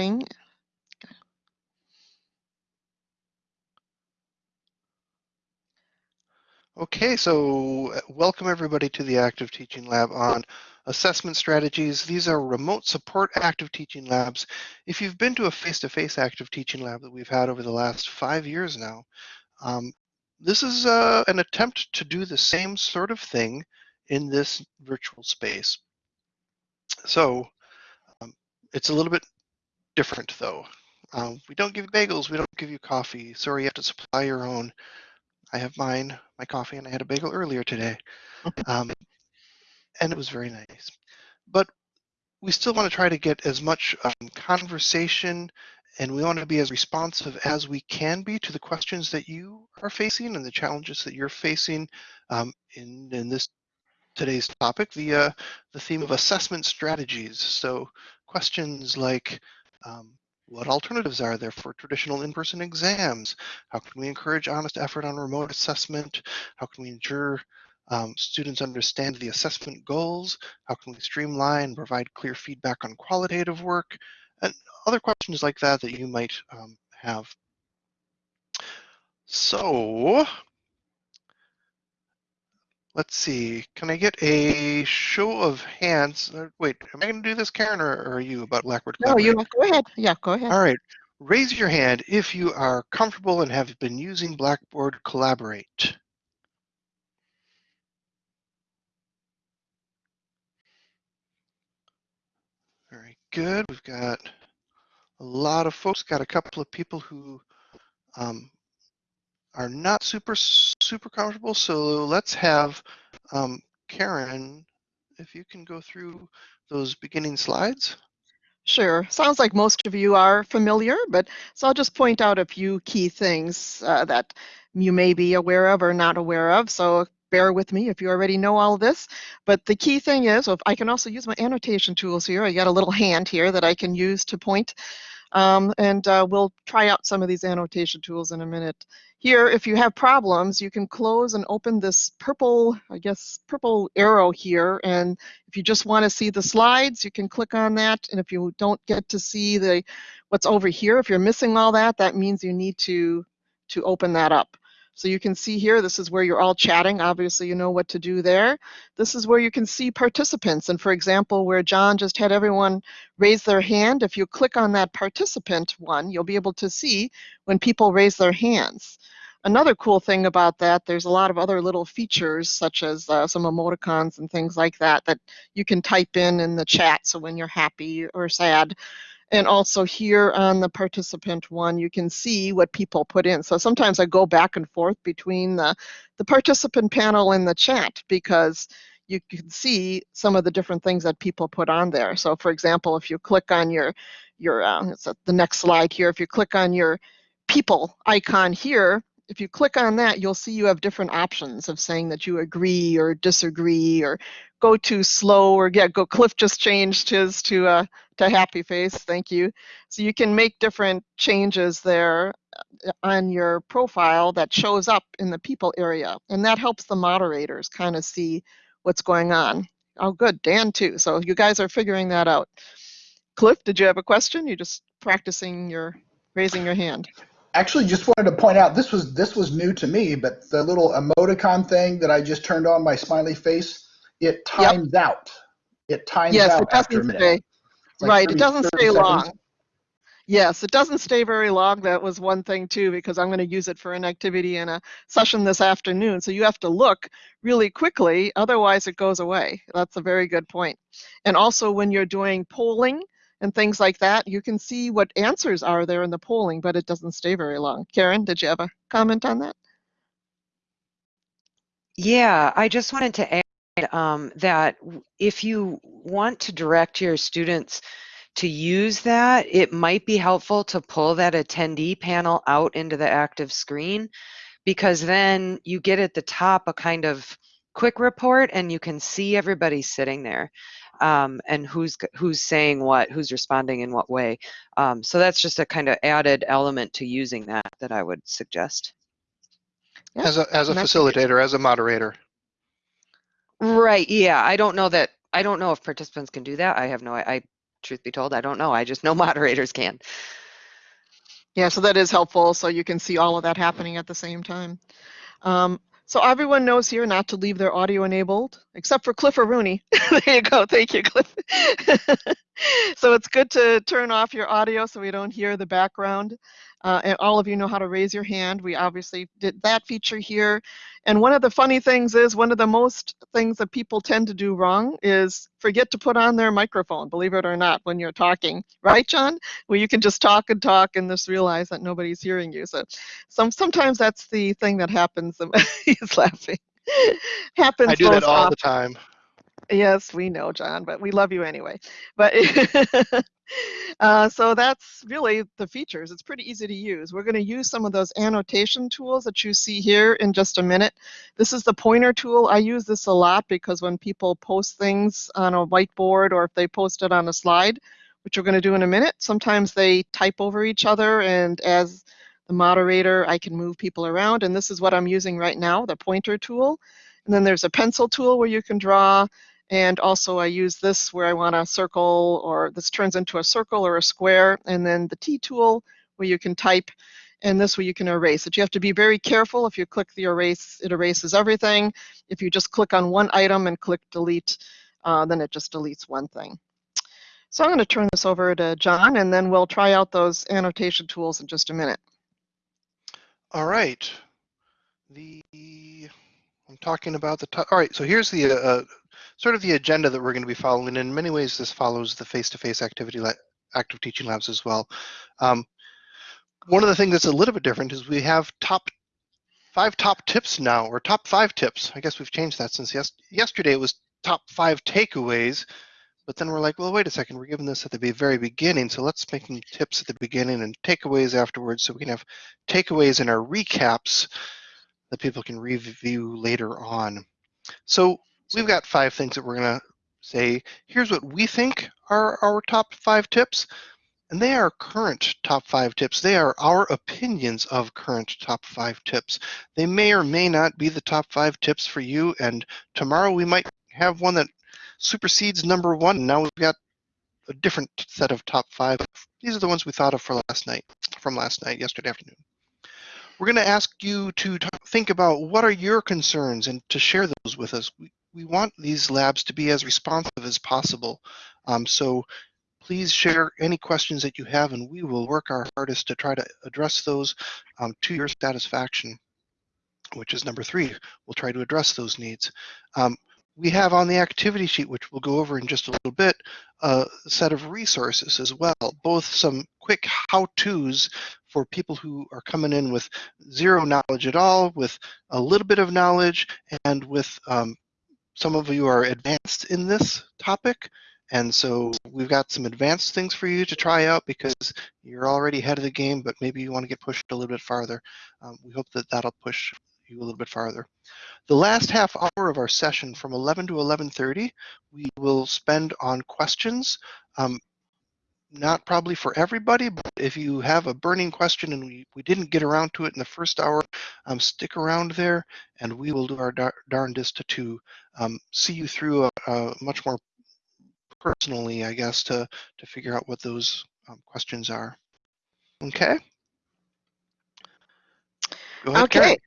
recording. Okay, so uh, welcome everybody to the Active Teaching Lab on assessment strategies. These are remote support active teaching labs. If you've been to a face-to-face -face active teaching lab that we've had over the last five years now, um, this is uh, an attempt to do the same sort of thing in this virtual space. So um, it's a little bit different though. Um, we don't give you bagels, we don't give you coffee. Sorry, you have to supply your own. I have mine, my coffee, and I had a bagel earlier today. Um, and it was very nice. But we still want to try to get as much um, conversation and we want to be as responsive as we can be to the questions that you are facing and the challenges that you're facing um, in, in this today's topic, the, uh, the theme of assessment strategies. So questions like, um, what alternatives are there for traditional in-person exams? How can we encourage honest effort on remote assessment? How can we ensure um, students understand the assessment goals? How can we streamline, provide clear feedback on qualitative work? And other questions like that that you might um, have. So let's see, can I get a show of hands? Uh, wait, am I going to do this, Karen, or, or are you about Blackboard No, you go ahead. Yeah, go ahead. All right. Raise your hand if you are comfortable and have been using Blackboard Collaborate. Very good. We've got a lot of folks, got a couple of people who um, are not super, super comfortable. So let's have um, Karen, if you can go through those beginning slides. Sure. Sounds like most of you are familiar, but so I'll just point out a few key things uh, that you may be aware of or not aware of. So bear with me if you already know all this. But the key thing is, I can also use my annotation tools here. I got a little hand here that I can use to point um, and uh, we'll try out some of these annotation tools in a minute. Here, if you have problems, you can close and open this purple, I guess, purple arrow here. And if you just want to see the slides, you can click on that. And if you don't get to see the what's over here, if you're missing all that, that means you need to, to open that up. So you can see here, this is where you're all chatting. Obviously, you know what to do there. This is where you can see participants. And for example, where John just had everyone raise their hand, if you click on that participant one, you'll be able to see when people raise their hands. Another cool thing about that, there's a lot of other little features such as uh, some emoticons and things like that that you can type in in the chat. So when you're happy or sad, and also here on the participant one, you can see what people put in. So sometimes I go back and forth between the, the participant panel and the chat because you can see some of the different things that people put on there. So for example, if you click on your, your uh, the next slide here, if you click on your people icon here, if you click on that, you'll see you have different options of saying that you agree or disagree or go too slow or yeah, go. Cliff just changed his to uh, to happy face. Thank you. So you can make different changes there uh, on your profile that shows up in the people area, and that helps the moderators kind of see what's going on. Oh, good, Dan too. So you guys are figuring that out. Cliff, did you have a question? You're just practicing your raising your hand actually just wanted to point out this was this was new to me, but the little emoticon thing that I just turned on my smiley face, it times yep. out. It times yes, out it after a minute. Stay. Like right, it doesn't stay seconds. long. Yes, it doesn't stay very long. That was one thing too, because I'm going to use it for an activity in a session this afternoon. So you have to look really quickly, otherwise it goes away. That's a very good point. And also when you're doing polling, and things like that, you can see what answers are there in the polling, but it doesn't stay very long. Karen, did you have a comment on that? Yeah, I just wanted to add um, that if you want to direct your students to use that, it might be helpful to pull that attendee panel out into the active screen because then you get at the top a kind of quick report and you can see everybody sitting there um, and who's who's saying what, who's responding in what way. Um, so that's just a kind of added element to using that that I would suggest. Yeah. As a as a facilitator, as a moderator. Right. Yeah. I don't know that. I don't know if participants can do that. I have no. I truth be told, I don't know. I just know moderators can. Yeah, so that is helpful. So you can see all of that happening at the same time. Um, so everyone knows here not to leave their audio enabled, except for Cliff or Rooney. there you go. Thank you, Cliff. so it's good to turn off your audio so we don't hear the background. Uh, and all of you know how to raise your hand. We obviously did that feature here. And one of the funny things is, one of the most things that people tend to do wrong is forget to put on their microphone, believe it or not, when you're talking. Right, John? Where you can just talk and talk and just realize that nobody's hearing you. So some, sometimes that's the thing that happens. He's laughing. happens I do that all often. the time. Yes, we know, John, but we love you anyway. But uh, so that's really the features. It's pretty easy to use. We're going to use some of those annotation tools that you see here in just a minute. This is the pointer tool. I use this a lot because when people post things on a whiteboard or if they post it on a slide, which we're going to do in a minute, sometimes they type over each other and as the moderator, I can move people around. And this is what I'm using right now, the pointer tool. And then there's a pencil tool where you can draw and also I use this where I want a circle or this turns into a circle or a square. And then the T tool where you can type and this where you can erase it. You have to be very careful. If you click the erase, it erases everything. If you just click on one item and click delete, uh, then it just deletes one thing. So I'm going to turn this over to John and then we'll try out those annotation tools in just a minute. All right. The I'm talking about the. All right. So here's the uh, sort of the agenda that we're going to be following. In many ways, this follows the face-to-face activity active teaching labs as well. Um, one of the things that's a little bit different is we have top five top tips now, or top five tips. I guess we've changed that since yes, yesterday. It was top five takeaways, but then we're like, well, wait a second. We're giving this at the very beginning, so let's make them tips at the beginning and takeaways afterwards, so we can have takeaways in our recaps that people can review later on. So we've got five things that we're going to say. Here's what we think are our top five tips. And they are current top five tips. They are our opinions of current top five tips. They may or may not be the top five tips for you. And tomorrow we might have one that supersedes number one. Now we've got a different set of top five. These are the ones we thought of for last night, from last night, yesterday afternoon. We're going to ask you to think about what are your concerns and to share those with us. We, we want these labs to be as responsive as possible. Um, so please share any questions that you have and we will work our hardest to try to address those um, to your satisfaction, which is number three. We'll try to address those needs. Um, we have on the activity sheet, which we'll go over in just a little bit, a set of resources as well, both some quick how-tos for people who are coming in with zero knowledge at all, with a little bit of knowledge, and with um, some of you are advanced in this topic. And so we've got some advanced things for you to try out because you're already ahead of the game, but maybe you want to get pushed a little bit farther. Um, we hope that that'll push you a little bit farther. The last half hour of our session from 11 to 11.30, we will spend on questions. Um, not probably for everybody, but if you have a burning question and we, we didn't get around to it in the first hour, um, stick around there and we will do our dar darndest to, um, see you through a, a much more personally, I guess, to, to figure out what those um, questions are. Okay? Ahead, Karen. Okay,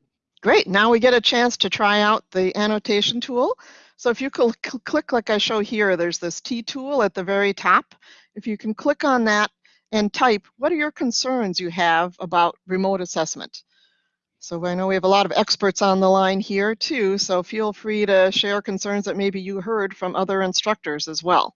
great. Now we get a chance to try out the annotation tool. So if you cl cl click like I show here, there's this T tool at the very top. If you can click on that and type, what are your concerns you have about remote assessment? So I know we have a lot of experts on the line here too, so feel free to share concerns that maybe you heard from other instructors as well.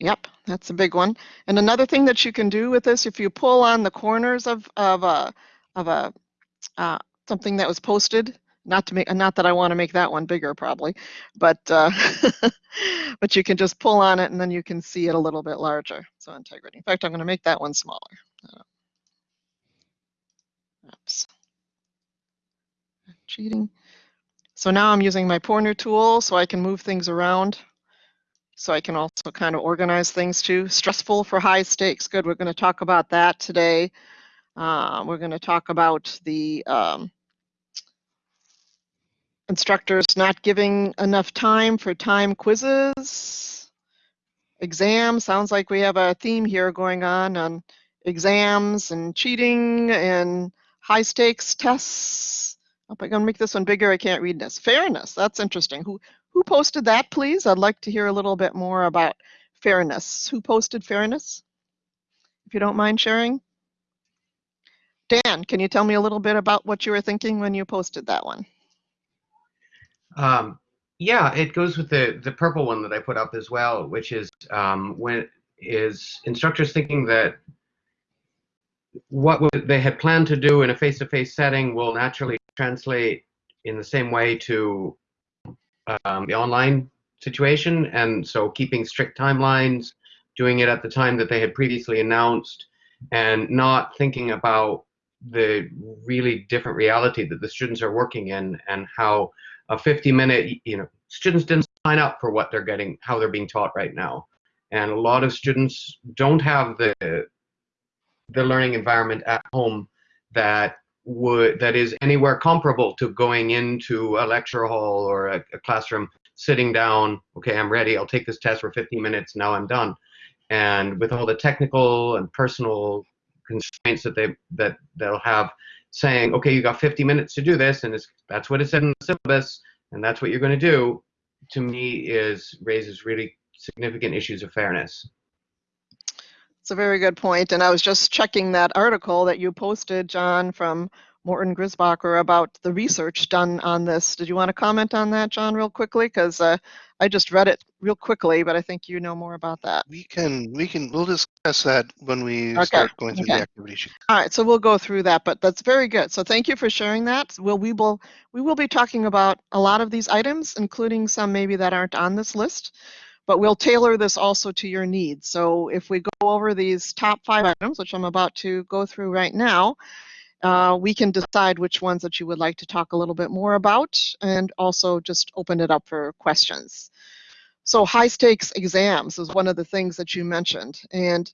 Yep, that's a big one. And another thing that you can do with this, if you pull on the corners of of a of a uh, something that was posted, not to make not that I want to make that one bigger probably, but uh, but you can just pull on it and then you can see it a little bit larger. So integrity. In fact, I'm going to make that one smaller. Uh, oops. Cheating. So now I'm using my pointer tool so I can move things around so I can also kind of organize things too. Stressful for high stakes. Good. We're going to talk about that today. Uh, we're going to talk about the um, instructors not giving enough time for time quizzes, exams. Sounds like we have a theme here going on on exams and cheating and high stakes tests. Hope I can make this one bigger. I can't read this. Fairness. That's interesting. Who who posted that, please? I'd like to hear a little bit more about fairness. Who posted fairness? If you don't mind sharing. Dan, can you tell me a little bit about what you were thinking when you posted that one? Um, yeah, it goes with the the purple one that I put up as well, which is um, when is instructors thinking that what they had planned to do in a face-to-face setting will naturally translate in the same way to um, the online situation, and so keeping strict timelines, doing it at the time that they had previously announced, and not thinking about the really different reality that the students are working in and how a 50 minute you know students didn't sign up for what they're getting how they're being taught right now. And a lot of students don't have the the learning environment at home that would that is anywhere comparable to going into a lecture hall or a, a classroom sitting down okay i'm ready i'll take this test for 15 minutes now i'm done. And with all the technical and personal constraints that they that they'll have saying okay you got 50 minutes to do this and it's that's what it said in the syllabus and that's what you're going to do to me is raises really significant issues of fairness. It's a very good point and i was just checking that article that you posted john from Morton Gernsbacher about the research done on this did you want to comment on that john real quickly because uh, I just read it real quickly, but I think you know more about that. We can, we can, we'll discuss that when we Okay, start going through okay. the activity sheet. All right, so we'll go through that, but that's very good. So thank you for sharing that. We'll, we will, we will be talking about a lot of these items, including some maybe that aren't on this list, but we'll tailor this also to your needs. So if we go over these top five items, which I'm about to go through right now, uh, we can decide which ones that you would like to talk a little bit more about and also just open it up for questions. So high stakes exams is one of the things that you mentioned. And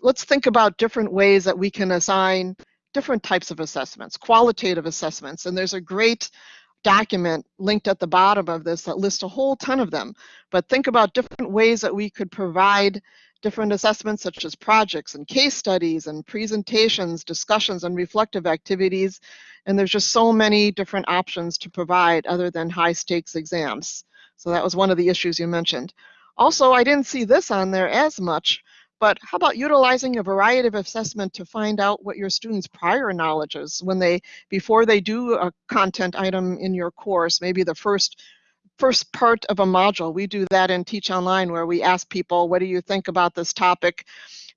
let's think about different ways that we can assign different types of assessments, qualitative assessments. And there's a great document linked at the bottom of this that lists a whole ton of them. But think about different ways that we could provide different assessments such as projects and case studies and presentations, discussions and reflective activities. And there's just so many different options to provide other than high stakes exams. So that was one of the issues you mentioned. Also, I didn't see this on there as much, but how about utilizing a variety of assessment to find out what your students' prior knowledge is when they, before they do a content item in your course, maybe the first first part of a module. We do that in Teach Online where we ask people, what do you think about this topic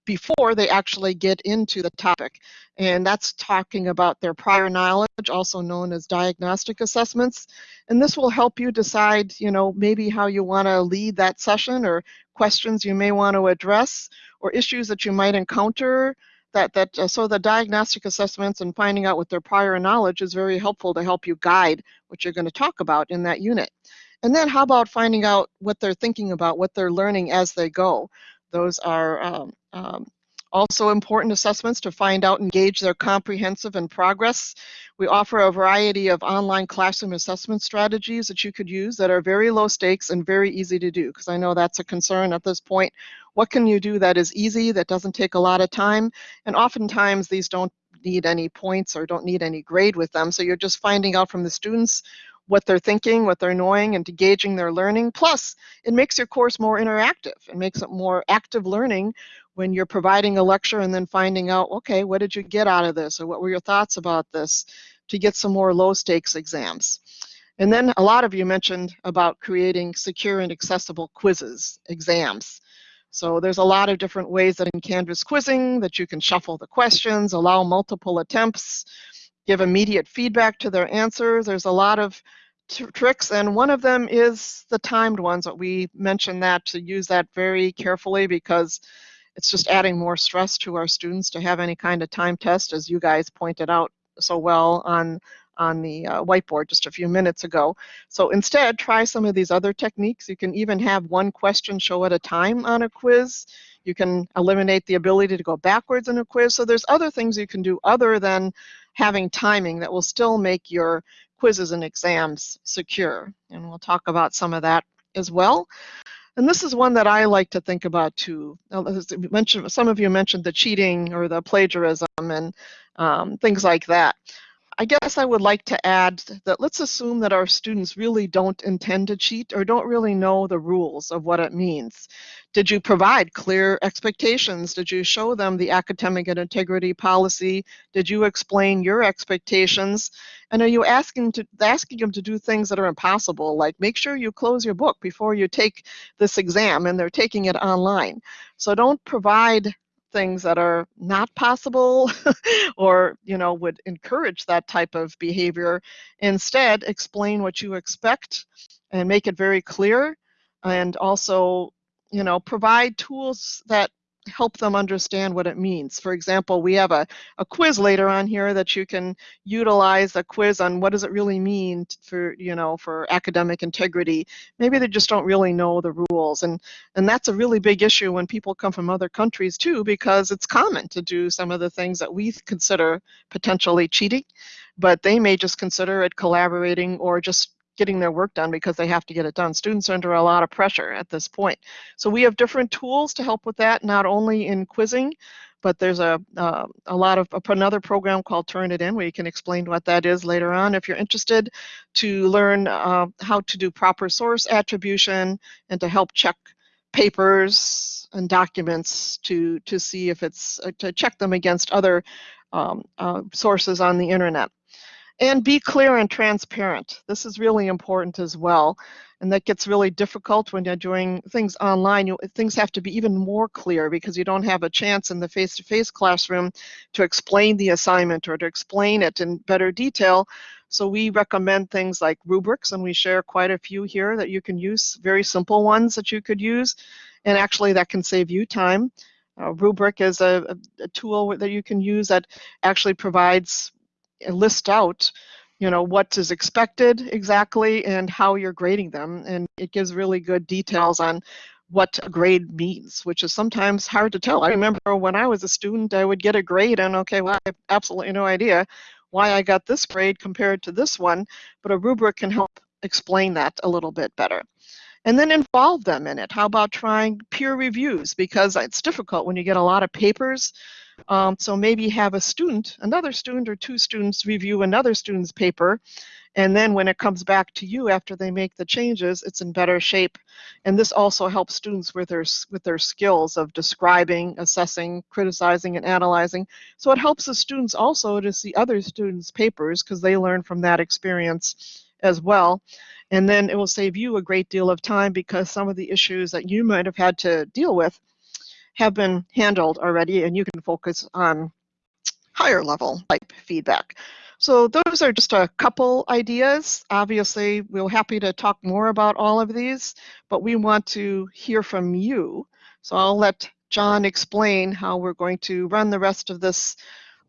before they actually get into the topic? And that's talking about their prior knowledge, also known as diagnostic assessments. And this will help you decide, you know, maybe how you want to lead that session or questions you may want to address or issues that you might encounter that that uh, so the diagnostic assessments and finding out what their prior knowledge is very helpful to help you guide what you're going to talk about in that unit and then how about finding out what they're thinking about what they're learning as they go those are um, um, also important assessments to find out and gauge their comprehensive and progress. We offer a variety of online classroom assessment strategies that you could use that are very low stakes and very easy to do because I know that's a concern at this point. What can you do that is easy, that doesn't take a lot of time? And oftentimes these don't need any points or don't need any grade with them. So you're just finding out from the students what they're thinking, what they're knowing, and gauging their learning. Plus, it makes your course more interactive. It makes it more active learning when you're providing a lecture and then finding out, okay, what did you get out of this, or what were your thoughts about this, to get some more low stakes exams. And then a lot of you mentioned about creating secure and accessible quizzes, exams. So there's a lot of different ways that in Canvas quizzing that you can shuffle the questions, allow multiple attempts, give immediate feedback to their answers. There's a lot of tricks, and one of them is the timed ones. That we mentioned that to use that very carefully because it's just adding more stress to our students to have any kind of time test, as you guys pointed out so well on on the uh, whiteboard just a few minutes ago. So instead, try some of these other techniques. You can even have one question show at a time on a quiz. You can eliminate the ability to go backwards in a quiz. So there's other things you can do other than having timing that will still make your quizzes and exams secure. And we'll talk about some of that as well. And this is one that I like to think about too. Some of you mentioned the cheating or the plagiarism and um, things like that. I guess I would like to add that let's assume that our students really don't intend to cheat or don't really know the rules of what it means. Did you provide clear expectations? Did you show them the academic and integrity policy? Did you explain your expectations? And are you asking to asking them to do things that are impossible, like make sure you close your book before you take this exam and they're taking it online. So don't provide things that are not possible or you know would encourage that type of behavior. Instead explain what you expect and make it very clear and also you know provide tools that help them understand what it means. For example, we have a, a quiz later on here that you can utilize a quiz on what does it really mean for, you know, for academic integrity. Maybe they just don't really know the rules. And, and that's a really big issue when people come from other countries too, because it's common to do some of the things that we consider potentially cheating, but they may just consider it collaborating or just getting their work done because they have to get it done. Students are under a lot of pressure at this point. So we have different tools to help with that, not only in quizzing, but there's a, uh, a lot of another program called Turnitin where you can explain what that is later on if you're interested to learn uh, how to do proper source attribution and to help check papers and documents to to see if it's uh, to check them against other um, uh, sources on the internet. And be clear and transparent. This is really important as well. And that gets really difficult when you're doing things online. You, things have to be even more clear because you don't have a chance in the face-to-face -face classroom to explain the assignment or to explain it in better detail. So we recommend things like rubrics, and we share quite a few here that you can use, very simple ones that you could use. And actually that can save you time. Uh, rubric is a, a, a tool that you can use that actually provides Uh, list out you know what is expected exactly and how you're grading them. And it gives really good details on what a grade means which is sometimes hard to tell. I remember when i was a student i would get a grade and okay well i have absolutely no idea why i got this grade compared to this one but a rubric can help explain that a little bit better. And then involve them in it. How about trying peer reviews? Because it's difficult when you get a lot of papers um, so maybe have a student, another student or two students review another student's paper, and then when it comes back to you after they make the changes, it's in better shape. And this also helps students with their, with their skills of describing, assessing, criticizing, and analyzing. So it helps the students also to see other students' papers because they learn from that experience as well. And then it will save you a great deal of time because some of the issues that you might have had to deal with have been handled already and you can focus on higher level type feedback. So those are just a couple ideas. Obviously, we're happy to talk more about all of these, but we want to hear from you. So I'll let John explain how we're going to run the rest of this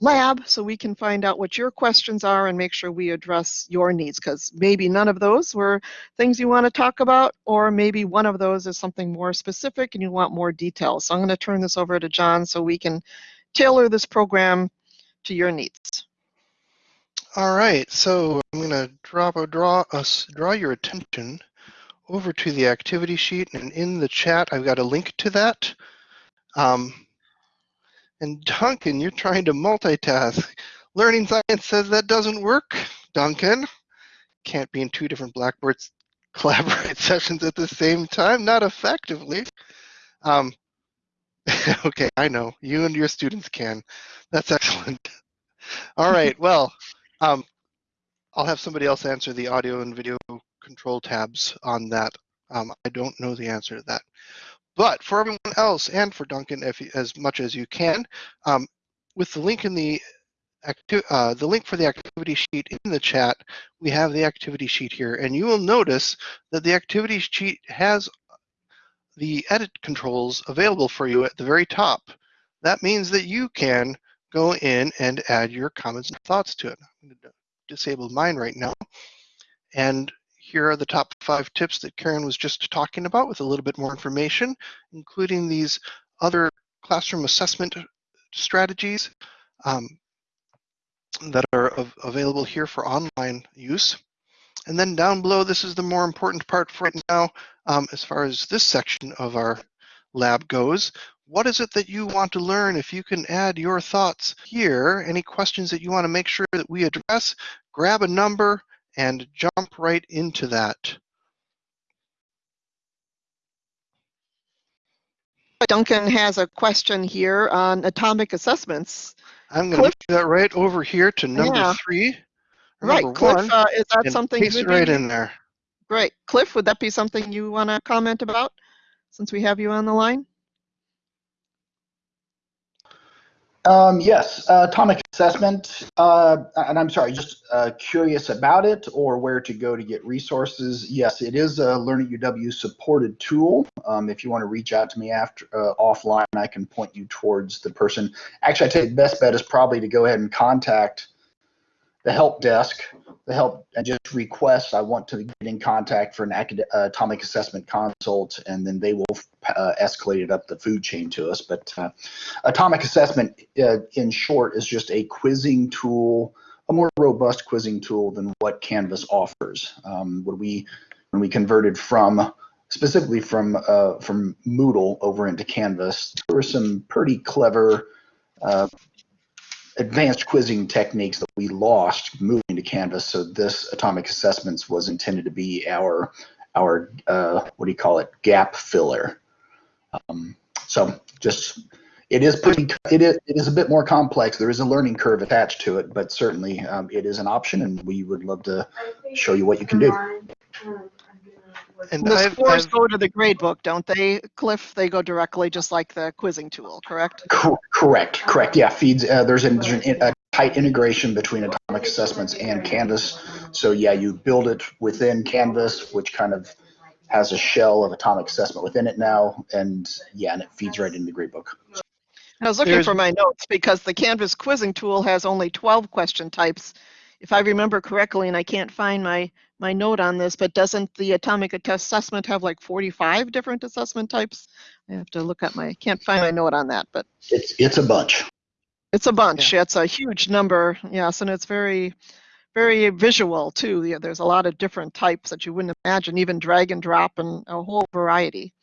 lab so we can find out what your questions are and make sure we address your needs because maybe none of those were things you want to talk about or maybe one of those is something more specific and you want more details. So I'm going to turn this over to John so we can tailor this program to your needs. All right, so I'm going to draw, draw, us, draw your attention over to the activity sheet and in the chat I've got a link to that. Um, and Duncan, you're trying to multitask. Learning Science says that doesn't work. Duncan, can't be in two different Blackboards collaborate sessions at the same time, not effectively. Um, okay, I know, you and your students can. That's excellent. All right, well, um, I'll have somebody else answer the audio and video control tabs on that. Um, I don't know the answer to that. But for everyone else and for Duncan, if as much as you can, um, with the link in the uh, the link for the activity sheet in the chat, we have the activity sheet here, and you will notice that the activity sheet has the edit controls available for you at the very top. That means that you can go in and add your comments and thoughts to it. I'm going to disable mine right now. And here are the top five tips that Karen was just talking about with a little bit more information, including these other classroom assessment strategies um, that are av available here for online use. And then down below, this is the more important part for right now, um, as far as this section of our lab goes. What is it that you want to learn? If you can add your thoughts here, any questions that you want to make sure that we address, grab a number and jump right into that. Duncan has a question here on atomic assessments. I'm going to Cliff? move that right over here to number Yeah. three. or Right, Cliff, one, uh, is that something? paste you it right be- in there. Great. Cliff, would that be something you want to comment about since we have you on the line? Um, yes, uh, atomic assessment, uh, and I'm sorry, just uh, curious about it or where to go to get resources. Yes, it is a Learning UW supported tool. Um, if you want to reach out to me after uh, offline, I can point you towards the person. Actually, I the best bet is probably to go ahead and contact the help desk, the help, and just request I want to get in contact for an uh, atomic assessment consult, and then they will uh, escalate it up the food chain to us. But uh, atomic assessment, uh, in short, is just a quizzing tool, a more robust quizzing tool than what Canvas offers. Um, when we when we converted from specifically from uh, from Moodle over into Canvas, there were some pretty clever uh, advanced quizzing techniques that we lost moving to Canvas. So this atomic assessments was intended to be our our uh, what do you call it gap filler. Um, so just it is pretty it is it is a bit more complex. There is a learning curve attached to it, but certainly um, it is an option, and we would love to show you what you can do. And The I've, scores I've- go to the gradebook, don't they, Cliff? They go directly, just like the quizzing tool, correct? Cor- correct, correct. Yeah, feeds. Uh, there's, an, there's an, a tight integration between atomic assessments and Canvas. So yeah, you build it within Canvas, which kind of has a shell of atomic assessment within it now, and yeah, and it feeds right into the gradebook. I was looking There's- for my notes because the Canvas quizzing tool has only 12 question types. If I remember correctly, and I can't find my, my note on this, but doesn't the atomic assessment have like 45 different assessment types? I have to look at my, can't find my note on that, but It's it's a bunch. it's a bunch. It's a huge number, yes, and it's very, very visual too. Yeah, There's a lot of different types that you wouldn't imagine, even drag and drop and a whole variety.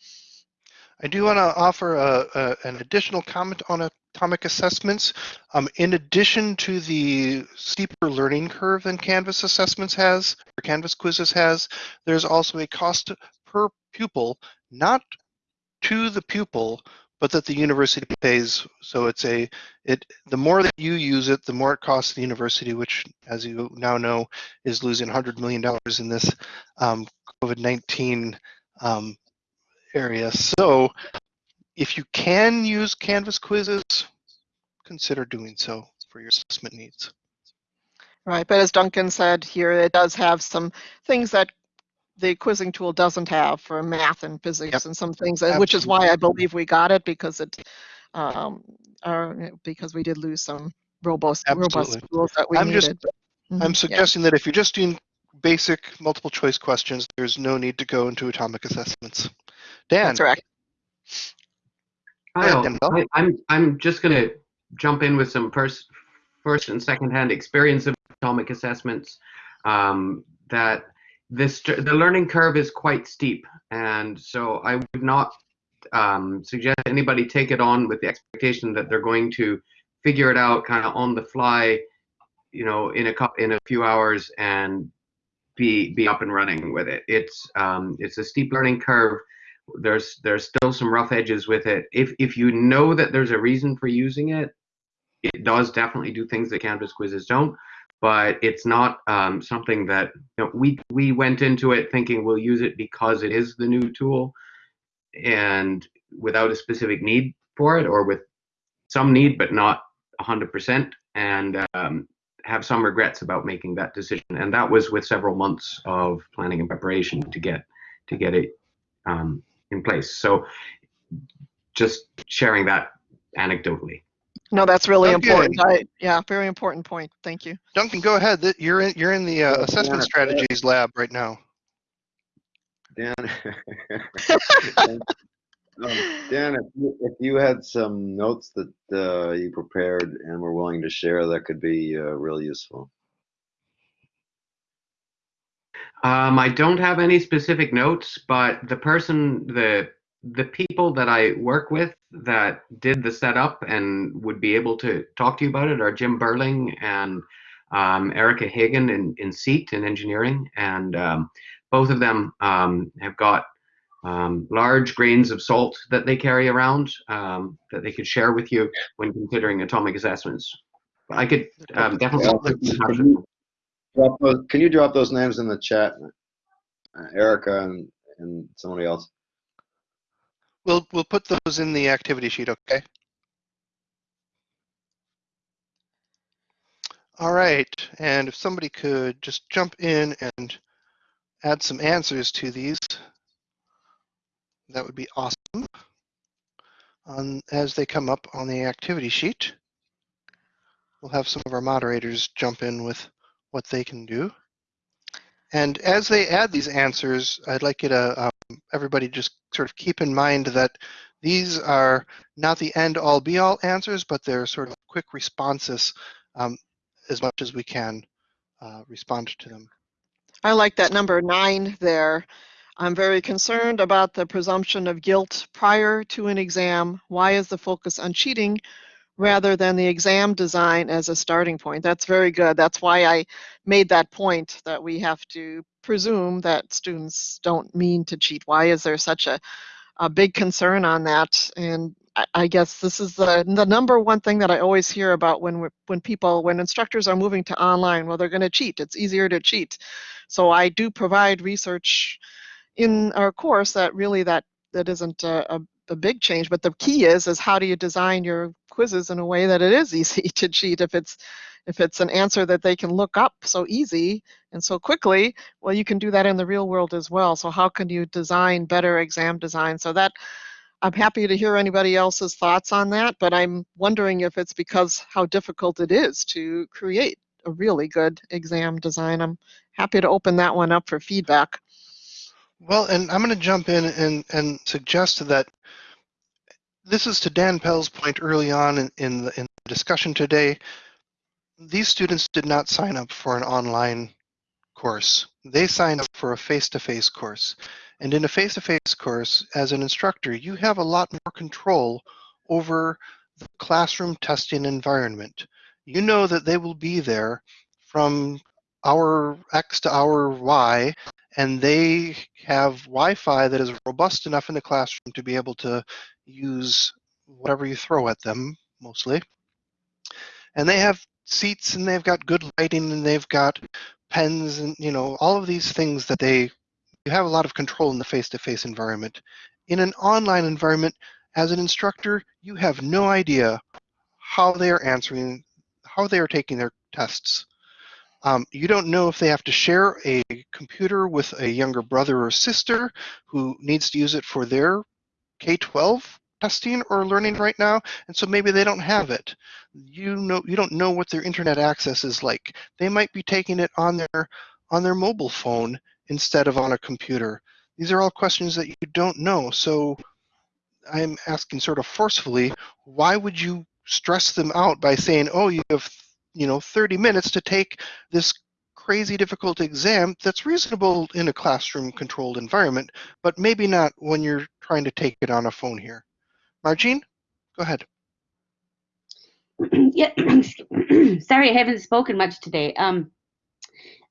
I do want to offer a, a, an additional comment on atomic assessments. Um, in addition to the steeper learning curve than Canvas assessments has, or Canvas quizzes has, there's also a cost per pupil, not to the pupil, but that the university pays. So it's a, it, the more that you use it, the more it costs the university, which as you now know, is losing $100 million in this um, COVID-19 um, area. So if you can use Canvas quizzes, consider doing so for your assessment needs. Right, but as Duncan said here, it does have some things that the quizzing tool doesn't have for math and physics Yep. and some things, uh, which is why I believe we got it because it, um, uh, because we did lose some robust, robust Absolutely. tools that we I'm just- needed. Mhm, I'm yeah. suggesting that if you're just doing basic multiple choice questions, there's no need to go into atomic assessments. Dan, That's right. ahead, Kyle, Dan. I, I'm I'm just gonna jump in with some pers- first and second hand experience of atomic assessments. Um, that this the learning curve is quite steep, and so I would not um, suggest anybody take it on with the expectation that they're going to figure it out kind of on the fly, you know, in a cou- in a few hours and be be up and running with it. It's um, it's a steep learning curve there's there's still some rough edges with it. If if you know that there's a reason for using it, it does definitely do things that Canvas quizzes don't. But it's not um, something that you know, we we went into it thinking we'll use it because it is the new tool, and without a specific need for it, or with some need but not 100%, and um, have some regrets about making that decision. And that was with several months of planning and preparation to get to get it um, in place. So just sharing that anecdotally. No, that's really Okay. important. I, yeah, very important point. Thank you. Duncan, go ahead. You're in, you're in the uh, assessment Dan, strategies lab right now. Dan, um, Dan, if you, if you had some notes that uh, you prepared and were willing to share, that could be uh, real useful. Um, I don't have any specific notes, but the person, the the people that I work with that did the setup and would be able to talk to you about it are Jim Burling and um, Erica Hagen in, in SEAT in engineering. And um, both of them um, have got um, large grains of salt that they carry around um, that they could share with you when considering atomic assessments. I could um, definitely. Yeah, Can you drop those, can you drop those names in the chat, uh, Erica and, and somebody else? We'll we'll put those in the activity sheet, okay? All right, and if somebody could just jump in and add some answers to these, that would be awesome. On, as they come up on the activity sheet, we'll have some of our moderators jump in with what they can do. And as they add these answers, I'd like you to, um, everybody just sort of keep in mind that these are not the end all be all answers, but they're sort of quick responses um, as much as we can uh, respond to them. I like that number nine there. I'm very concerned about the presumption of guilt prior to an exam. Why is the focus on cheating rather than the exam design as a starting point? That's very good. That's why I made that point that we have to presume that students don't mean to cheat. Why is there such a, a big concern on that? And I, guess this is the, the number one thing that I always hear about when, when people, when instructors are moving to online, well, they're going to cheat. It's easier to cheat. So I do provide research in our course that really that that isn't a, a, a big change but the key is is how do you design your quizzes in a way that it is easy to cheat if it's if it's an answer that they can look up so easy and so quickly well you can do that in the real world as well. So how can you design better exam design? So that i'm happy to hear anybody else's thoughts on that but i'm wondering if it's because how difficult it is to create a really good exam design. I'm happy to open that one up for feedback. Well, and I'm going to jump in and, and suggest that this is to Dan Pell's point early on in, in, the, in the discussion today. These students did not sign up for an online course. They signed up for a face-to-face course. And in a face-to-face course, as an instructor, you have a lot more control over the classroom testing environment. You know that they will be there from hour X to hour Y and they have Wi-Fi that is robust enough in the classroom to be able to use whatever you throw at them, mostly. And they have seats and they've got good lighting and they've got pens and you know all of these things that they you have a lot of control in the face-to-face environment. In an online environment, as an instructor, you have no idea how they are answering, how they are taking their tests. Um, you don't know if they have to share a computer with a younger brother or sister who needs to use it for their K-12 testing or learning right now, and so maybe they don't have it. You know, you don't know what their internet access is like. They might be taking it on their on their mobile phone instead of on a computer. These are all questions that you don't know. So I'm asking sort of forcefully, why would you stress them out by saying, oh, you have you know 30 minutes to take this crazy difficult exam that's reasonable in a classroom controlled environment but maybe not when you're trying to take it on a phone here margine go ahead yeah, sorry, I haven't spoken much today. Um,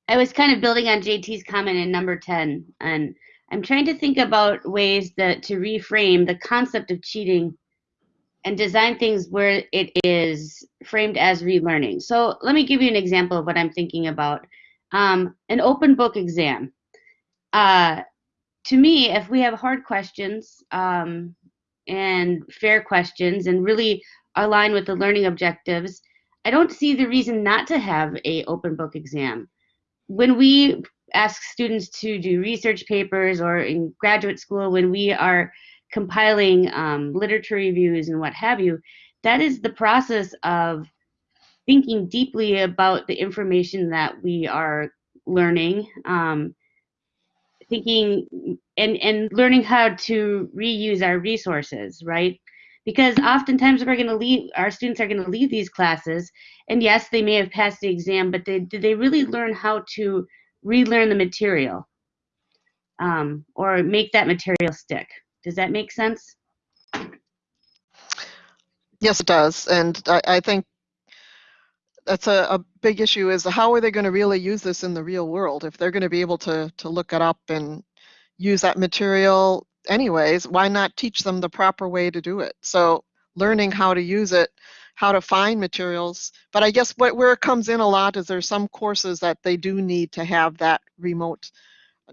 I was kind of building on JT's comment in number 10, and I'm trying to think about ways that to reframe the concept of cheating and design things where it is framed as relearning. So let me give you an example of what I'm thinking about. Um, an open book exam. Uh, to me, if we have hard questions um, and fair questions and really align with the learning objectives, I don't see the reason not to have a open book exam. When we ask students to do research papers or in graduate school, when we are compiling um, literature reviews and what have you, that is the process of thinking deeply about the information that we are learning, um, thinking and, and learning how to reuse our resources, right? Because oftentimes we're going to leave, our students are going to leave these classes, and yes, they may have passed the exam, but they, did they really learn how to relearn the material um, or make that material stick. Does that make sense? Yes, it does. And I, I think that's a, a big issue is how are they going to really use this in the real world? If they're going to be able to, to look it up and use that material anyways, why not teach them the proper way to do it? So learning how to use it, how to find materials. But I guess what, where it comes in a lot is there's some courses that they do need to have that rote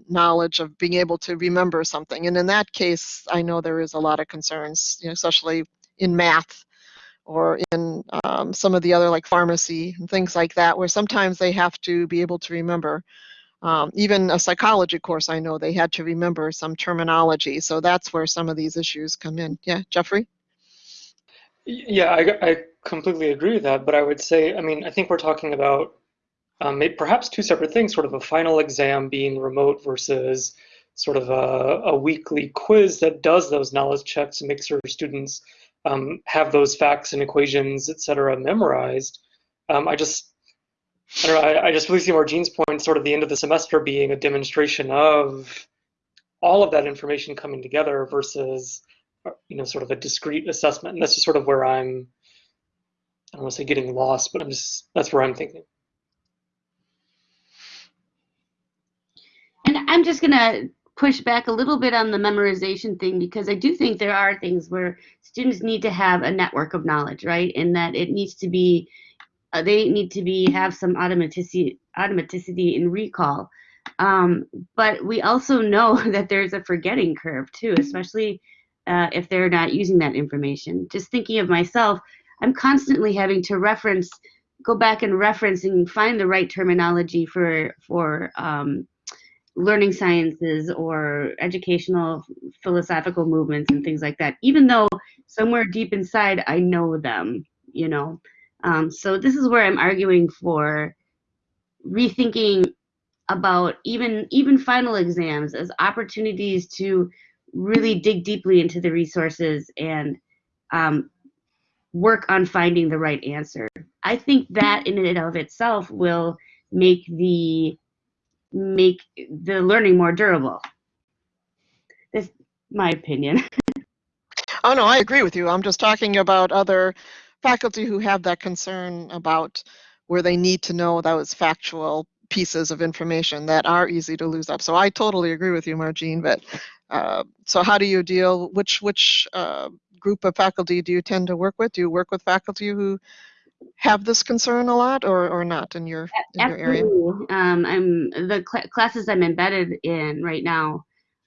knowledge of being able to remember something. And in that case, I know there is a lot of concerns, you know, especially in math or in um, some of the other like pharmacy and things like that, where sometimes they have to be able to remember. Um, even a psychology course, I know they had to remember some terminology. So that's where some of these issues come in. Yeah, Jeffrey? Yeah, I, I completely agree with that, but I would say, I mean, I think we're talking about um, perhaps two separate things, sort of a final exam being remote versus sort of a, a weekly quiz that does those knowledge checks and makes sure students um, have those facts and equations, et cetera, memorized. Um, I just, I don't know, I, I just really see Margine's point, sort of the end of the semester being a demonstration of all of that information coming together versus, you know, sort of a discrete assessment. And that's just sort of where I'm, I don't want to say getting lost, but I'm just, that's where I'm thinking. And I'm just gonna push back a little bit on the memorization thing because I do think there are things where students need to have a network of knowledge, right? And that it needs to be, uh, they need to be have some automaticity, automaticity in recall. Um, but we also know that there's a forgetting curve too, especially uh, if they're not using that information. Just thinking of myself, I'm constantly having to reference, go back and reference and find the right terminology for for um, learning sciences or educational philosophical movements and things like that even though somewhere deep inside i know them you know? Um, so this is where i'm arguing for rethinking about even even final exams as opportunities to really dig deeply into the resources and um, work on finding the right answer. I think that in and of itself will make the make the learning more durable. That's my opinion. Oh, no, I agree with you. I'm just talking about other faculty who have that concern about where they need to know those factual pieces of information that are easy to lose up. So I totally agree with you, Margine. But uh, so how do you deal? Which which uh, group of faculty do you tend to work with? Do you work with faculty who have this concern a lot, or or not in your in your area? Um, I'm the cl- classes I'm embedded in right now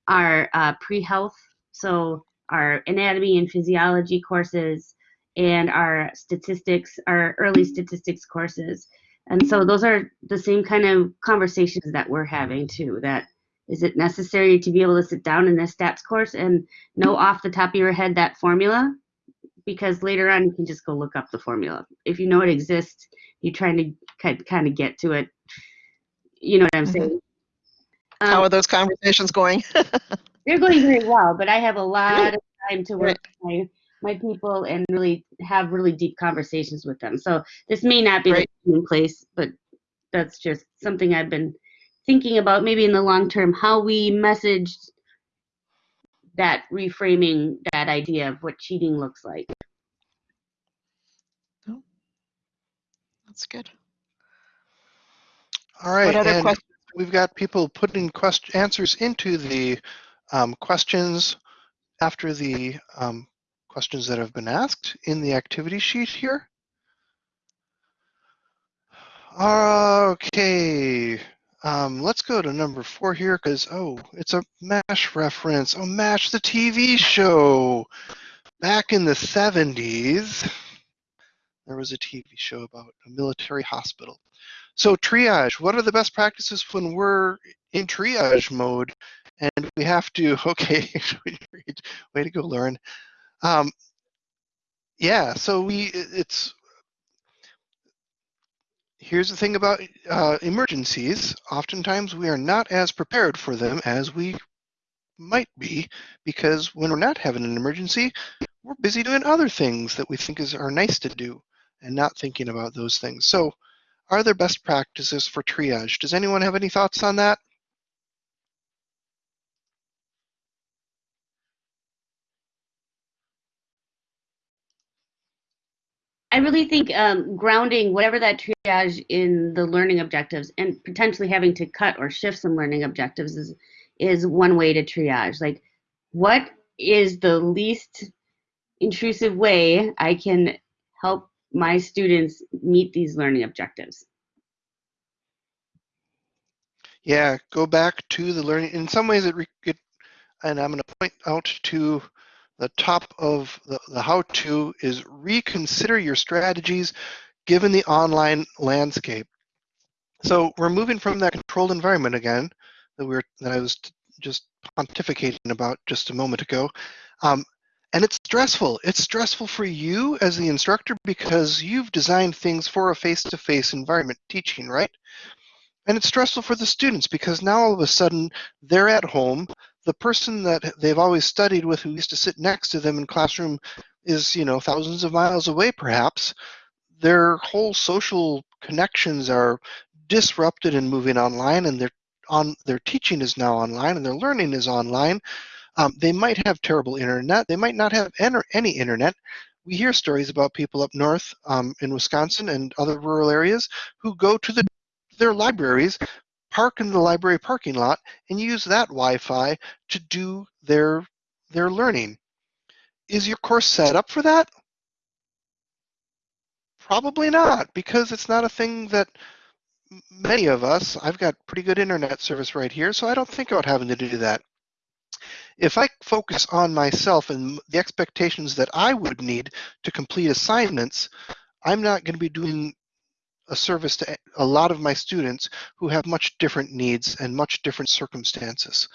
are uh, pre-health, so our anatomy and physiology courses and our statistics, our early statistics courses. And so those are the same kind of conversations that we're having too. That is it necessary to be able to sit down in a stats course and know off the top of your head that formula? Because later on you can just go look up the formula. If you know it exists, you're trying to kind kind of get to it. You know what I'm Mhm. saying? How Um, are those conversations going? they're going very well, but I have a lot of time to work Right. with my, my people and really have really deep conversations with them. So this may not be Great. the in place, but that's just something I've been thinking about maybe in the long term, how we message that reframing that idea of what cheating looks like. That's good. All right, What other and questions? we've got people putting answers into the um, questions after the um, questions that have been asked in the activity sheet here. Okay, um, let's go to number four here because, oh, it's a MASH reference. Oh, MASH, the TV show. Back in the 70s, there was a TV show about a military hospital. So triage, what are the best practices when we're in triage mode and we have to, okay, way to go, Lauren. Um, yeah, so we, it's, here's the thing about uh, emergencies. Oftentimes we are not as prepared for them as we might be because when we're not having an emergency, we're busy doing other things that we think is are nice to do and not thinking about those things. So are there best practices for triage? Does anyone have any thoughts on that? I really think um, grounding whatever that triage in the learning objectives and potentially having to cut or shift some learning objectives is is one way to triage. Like, what is the least intrusive way I can help my students meet these learning objectives? Yeah, go back to the learning. In some ways, it, it and I'm going to point out to the top of the, the how-to is reconsider your strategies given the online landscape. So we're moving from that controlled environment again that we were that I was just pontificating about just a moment ago. Um, and it's stressful. It's stressful for you as the instructor because you've designed things for a face-to-face environment teaching, right? And it's stressful for the students because now all of a sudden they're at home. The person that they've always studied with who used to sit next to them in classroom is, you know, thousands of miles away perhaps. Their whole social connections are disrupted and moving online and their on their teaching is now online and their learning is online. Um, they might have terrible internet. They might not have any internet. We hear stories about people up north um, in Wisconsin and other rural areas who go to the their libraries, park in the library parking lot, and use that Wi-Fi to do their, their learning. Is your course set up for that? Probably not, because it's not a thing that many of us, I've got pretty good internet service right here, so I don't think about having to do that. If I focus on myself and the expectations that I would need to complete assignments, I'm not going to be doing a service to a lot of my students who have much different needs and much different circumstances.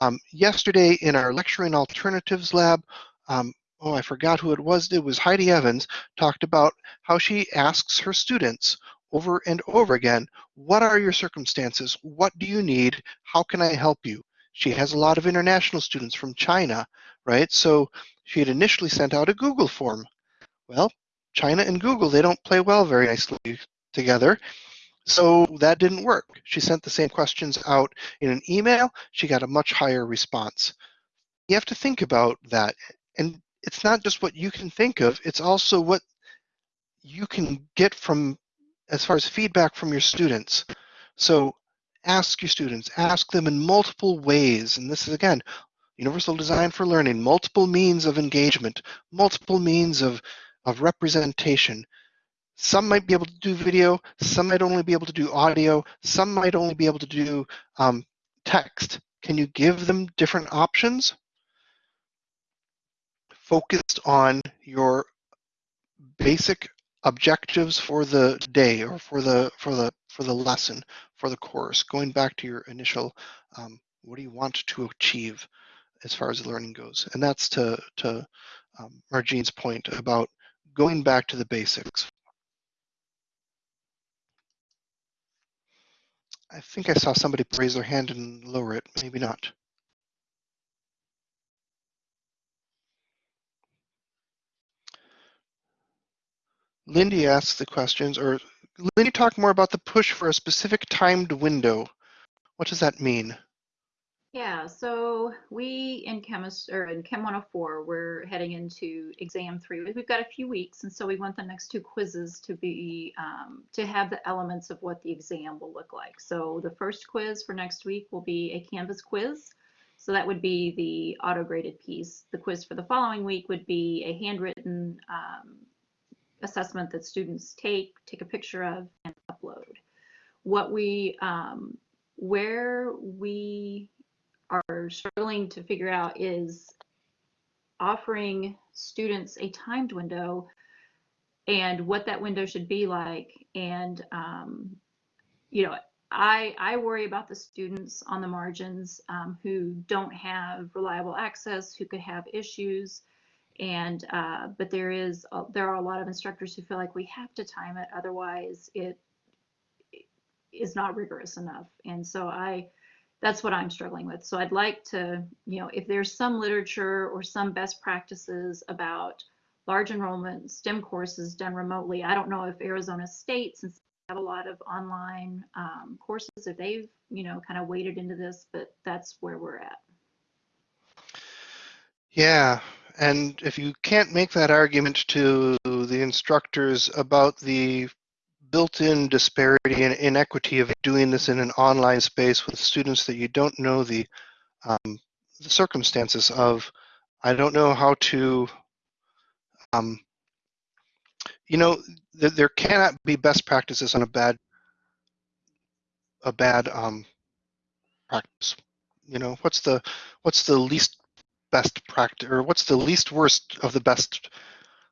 Um, yesterday in our lecture lecturing alternatives lab, um, oh, I forgot who it was. It was Heidi Evans talked about how she asks her students over and over again, what are your circumstances? What do you need? How can I help you? She has a lot of international students from China, right? So she had initially sent out a Google form. Well, China and Google, they don't play well very nicely together. So that didn't work. She sent the same questions out in an email. She got a much higher response. You have to think about that. And it's not just what you can think of, it's also what you can get from as far as feedback from your students. So ask your students, ask them in multiple ways. And this is again, universal design for learning, multiple means of engagement, multiple means of, of representation. Some might be able to do video, some might only be able to do audio, some might only be able to do um, text. Can you give them different options? Focused on your basic objectives for the day or for the for the for the lesson for the course going back to your initial um, what do you want to achieve as far as learning goes and that's to to um, point about going back to the basics I think I saw somebody raise their hand and lower it. Maybe not. Lindy asks the questions, or Lindy, talk more about the push for a specific timed window. What does that mean? Yeah, so we in chemist or in Chem 104, we're heading into exam three. We've got a few weeks, and so we want the next two quizzes to be um, to have the elements of what the exam will look like. So the first quiz for next week will be a Canvas quiz. So that would be the auto-graded piece. The quiz for the following week would be a handwritten um, assessment that students take, take a picture of, and upload. What we, um, where we are struggling to figure out is offering students a timed window and what that window should be like. And, um, you know, I, I worry about the students on the margins um, who don't have reliable access, who could have issues. And, uh, but there is, there are a lot of instructors who feel like we have to time it, otherwise it is not rigorous enough. And so I, that's what I'm struggling with. So I'd like to, you know, if there's some literature or some best practices about large enrollment STEM courses done remotely. I don't know if Arizona State, since they have a lot of online um, courses if they've, you know, kind of waded into this, but that's where we're at. Yeah, and if you can't make that argument to the instructors about the built-in disparity and inequity of doing this in an online space with students that you don't know the, um, the circumstances of, I don't know how to, um, you know, th there cannot be best practices on a bad, a bad um, practice. You know, what's the what's the least best practice or what's the least worst of the best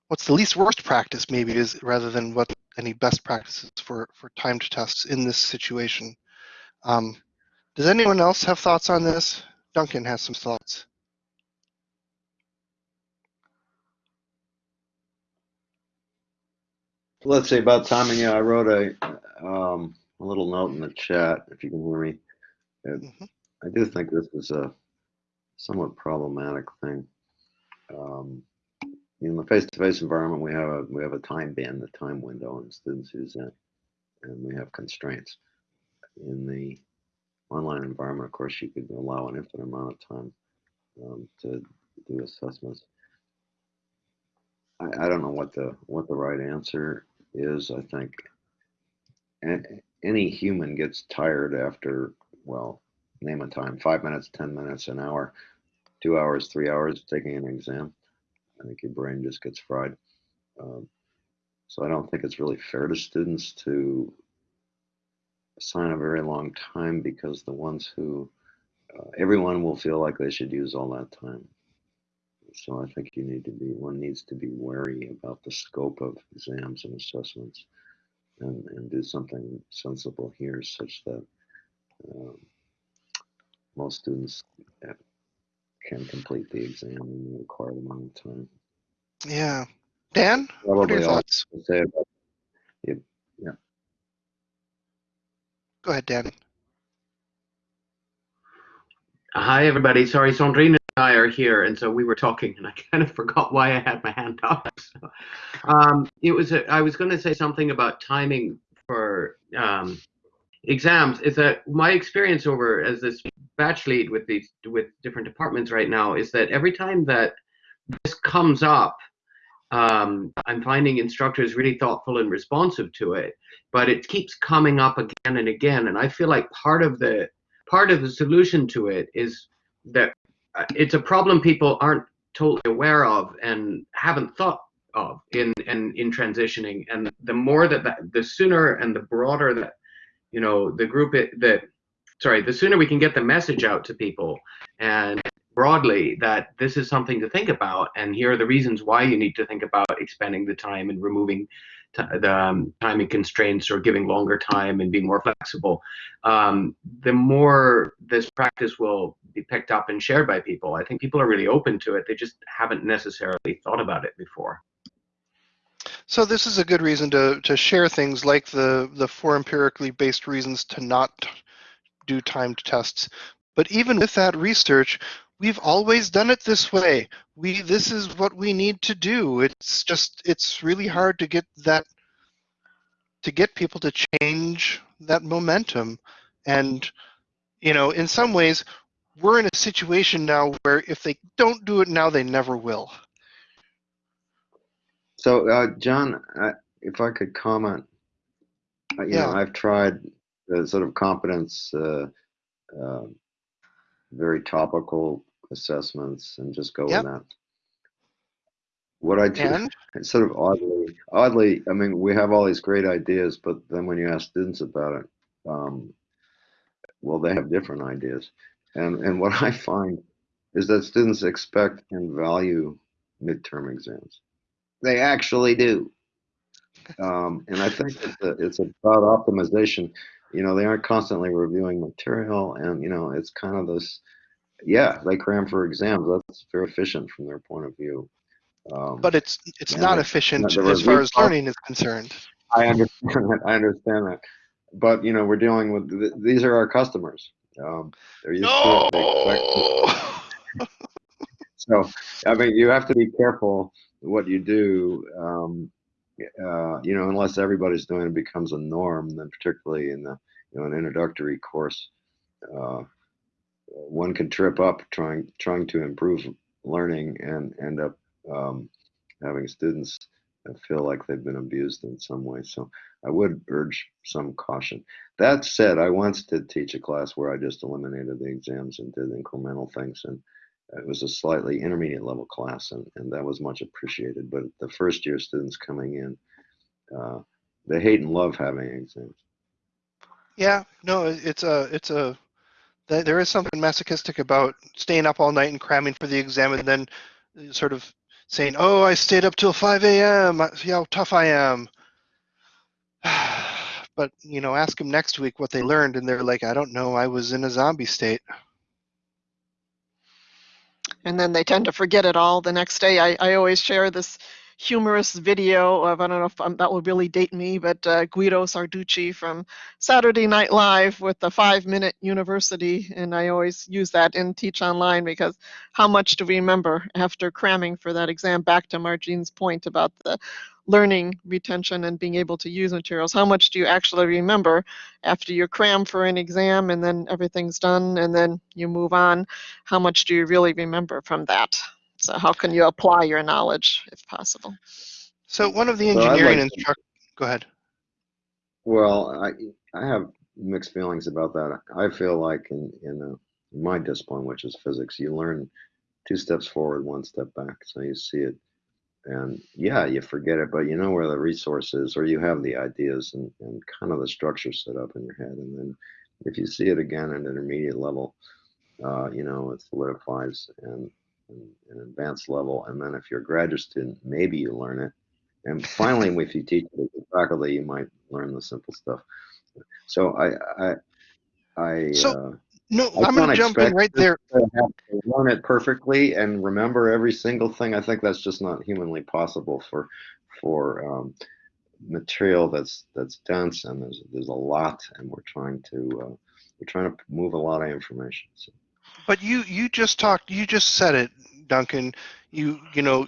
what's the least worst practice maybe is rather than what any best practices for for timed tests in this situation um, does anyone else have thoughts on this duncan has some thoughts Let's see about timing. Yeah, I wrote a um, a little note in the chat if you can hear me. It- Mhm. I do think this is a somewhat problematic thing. Um, in the face-to-face environment, we have a we have a time band, the time window, and students use that, and we have constraints. In the online environment, of course, you could allow an infinite amount of time um, to do assessments. I, I don't know what the what the right answer is. I think any human gets tired after well, name a time, five minutes, ten minutes, an hour, two hours, three hours taking an exam. I think your brain just gets fried. Um, so I don't think it's really fair to students to assign a very long time because the ones who uh, everyone will feel like they should use all that time. So I think you need to be, one needs to be wary about the scope of exams and assessments and, and do something sensible here such that um, most students can complete the exam in the required amount of time. yeah dan what are your thoughts to say about it. go ahead dan Hi, everybody. Sorry, Sandrine and I are here, and so we were talking, and I kind of forgot why I had my hand up. So, um, it was a, I was going to say something about timing for um, exams. Is that my experience over as this batch lead with these with different departments right now is that every time that this comes up, um, I'm finding instructors really thoughtful and responsive to it, but it keeps coming up again and again, and I feel like part of the part of the solution to it is that uh, it's a problem people aren't totally aware of and haven't thought of in in, in transitioning and the more that, that the sooner and the broader that you know the group that sorry the sooner we can get the message out to people and broadly that this is something to think about and here are the reasons why you need to think about expanding the time and removing the um, timing constraints or giving longer time and being more flexible um, the more this practice will be picked up and shared by people. I think people are really open to it. They just haven't necessarily thought about it before. So this is a good reason to, to share things like the, the four empirically based reasons to not do timed tests. But even with that research, we've always done it this way. We this is what we need to do. It's just it's really hard to get that to get people to change that momentum. And you know, in some ways, we're in a situation now where if they don't do it now, they never will. So, uh, John, I, if I could comment, uh, you know, Yeah. I've tried the sort of competence, uh, uh, very topical assessments and just go Yep. with that. What I do, And it's sort of oddly, oddly, I mean, we have all these great ideas, but then when you ask students about it, um, well, they have different ideas. And, and what I find is that students expect and value midterm exams. They actually do. Um, and I think it's, a, it's about optimization. You know, they aren't constantly reviewing material, and you know, it's kind of this. Yeah, they cram for exams. That's very efficient from their point of view. Um, but it's it's not efficient as far as learning is concerned. I understand that. I understand that. But you know, we're dealing with th- these are our customers. Um, they're used to it. They No. So, I mean, you have to be careful what you do. Um, uh, you know, unless everybody's doing it becomes a norm, then particularly in the, you know, an introductory course, uh, one could trip up trying trying to improve learning and end up um, having students feel like they've been abused in some way. So I would urge some caution. That said, I once did teach a class where I just eliminated the exams and did incremental things, and it was a slightly intermediate level class, and, and that was much appreciated. But the first year students coming in, uh, they hate and love having exams. Yeah, no, it's a, it's a, there is something masochistic about staying up all night and cramming for the exam and then uh, sort of saying, oh, I stayed up till 5 a.m. See how tough I am. But, you know, ask them next week what they learned and they're like, I don't know, I was in a zombie state. And then they tend to forget it all the next day. I, I always share this humorous video of, I don't know if um, that will really date me, but uh, Guido Sarducci from Saturday Night Live with the five minute university. And I always use that in Teach Online because how much do we remember after cramming for that exam? Back to Margine's point about the learning retention and being able to use materials. How much do you actually remember after you cram for an exam and then everything's done and then you move on? How much do you really remember from that? So how can you apply your knowledge if possible? So one of the So I'd engineering like to- instruct, go ahead. Well, I I have mixed feelings about that. I feel like in in, uh, in my discipline, which is physics, you learn two steps forward, one step back. So you see it, and yeah, you forget it, but you know where the resource is, or you have the ideas and, and kind of the structure set up in your head, and then if you see it again at an intermediate level, uh, you know it solidifies and, and an advanced level, and then if you're a graduate student, maybe you learn it. And finally, if you teach it as a faculty, you might learn the simple stuff. So I, I, I, So, uh, No, I I'm going to jump in right there. to have to learn it perfectly and remember every single thing. I think that's just not humanly possible for, for um, material that's that's dense and there's there's a lot, and we're trying to uh, we're trying to move a lot of information. So. But you you just talked you just said it, Duncan. You you know,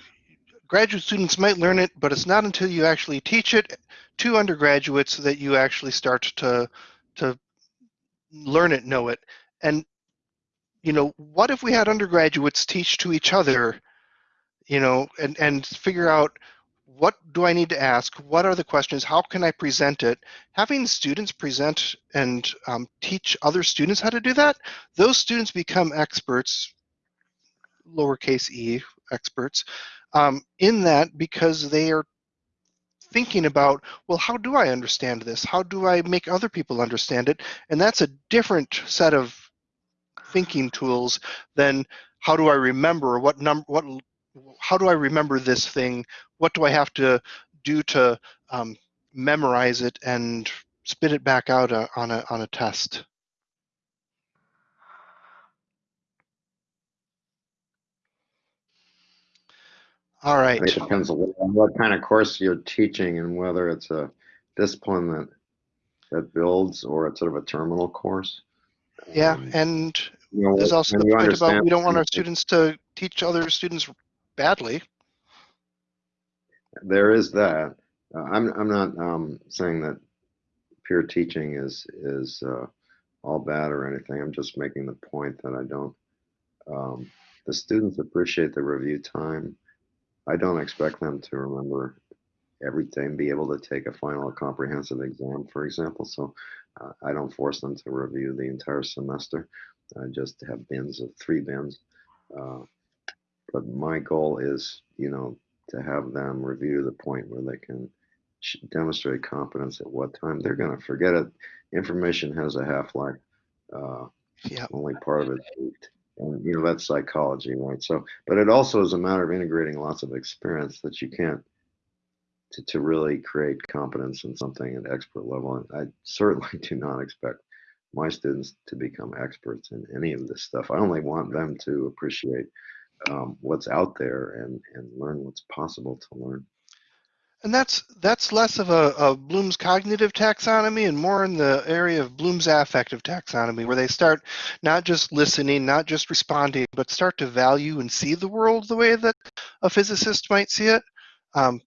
graduate students might learn it, but it's not until you actually teach it to undergraduates that you actually start to to learn it, know it. And you know, what if we had undergraduates teach to each other, you know, and and figure out what do I need to ask? What are the questions? How can I present it? Having students present and um, teach other students how to do that, those students become experts, lowercase e experts, um, in that because they are thinking about, well, how do I understand this? How do I make other people understand it? And that's a different set of thinking tools than how do I remember what number what how do I remember this thing? What do I have to do to um, memorize it and spit it back out uh, on a on a test? All right. It depends on what kind of course you're teaching and whether it's a discipline that that builds or it's sort of a terminal course. Yeah, Um, and you know, there's also the point about we don't want our students to teach other students badly. There is that. Uh, I'm I'm not um, saying that peer teaching is is uh, all bad or anything. I'm just making the point that I don't. Um, the students appreciate the review time. I don't expect them to remember everything, be able to take a final comprehensive exam, for example. So uh, I don't force them to review the entire semester. I just have bins of three bins. Uh, but my goal is, you know, to have them review to the point where they can sh- demonstrate competence at what time they're going to forget it. Information has a half life. Uh, Yeah. only part of it. And you know that's psychology, right? So, but it also is a matter of integrating lots of experience that you can't to, to really create competence in something at expert level. And I certainly do not expect my students to become experts in any of this stuff. I only want them to appreciate um, what's out there and and learn what's possible to learn. And that's that's less of a, a Bloom's cognitive taxonomy and more in the area of Bloom's affective taxonomy, where they start not just listening, not just responding, but start to value and see the world the way that a physicist might see it. Um,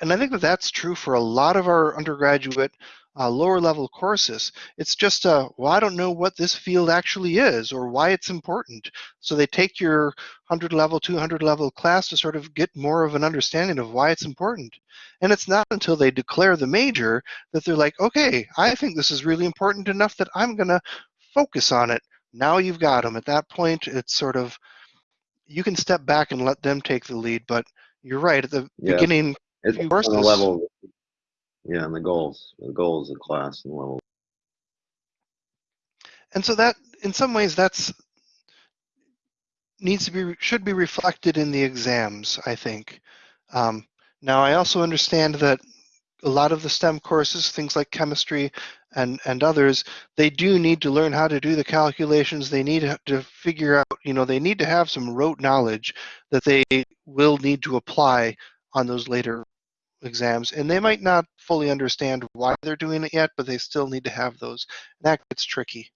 and I think that that's true for a lot of our undergraduate uh, lower level courses. It's just, uh, well, I don't know what this field actually is or why it's important. So they take your 100 level, 200 level class to sort of get more of an understanding of why it's important. And it's not until they declare the major that they're like, okay, I think this is really important enough that I'm going to focus on it. Now you've got them. At that point, it's sort of, you can step back and let them take the lead. But you're right, at the Yeah. beginning, It's on the level. Yeah, and the goals, the goals of class and level. and so that in some ways that's needs to be should be reflected in the exams i think um, now i also understand that a lot of the stem courses things like chemistry and and others they do need to learn how to do the calculations they need to figure out you know they need to have some rote knowledge that they will need to apply on those later exams and they might not fully understand why they're doing it yet but they still need to have those that gets tricky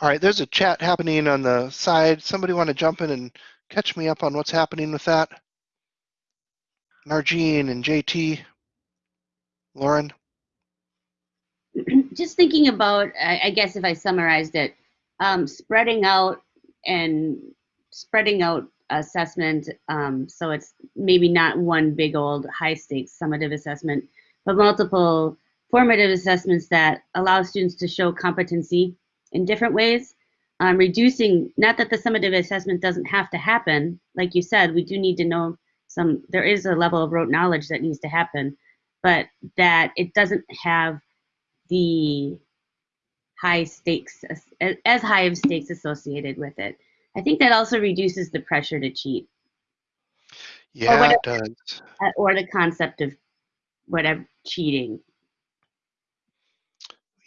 all right, there's a chat happening on the side. Somebody want to jump in and catch me up on what's happening with that? Margine and JT, Lauren. just thinking about, I, I guess if I summarized it, um, spreading out and spreading out assessment. Um, so it's maybe not one big old high stakes summative assessment, but multiple formative assessments that allow students to show competency in different ways. Um, reducing, not that the summative assessment doesn't have to happen. Like you said, we do need to know some, there is a level of rote knowledge that needs to happen, but that it doesn't have the high stakes as, as high of stakes associated with it. I think that also reduces the pressure to cheat Yeah, it does. uh, or the concept of whatever cheating.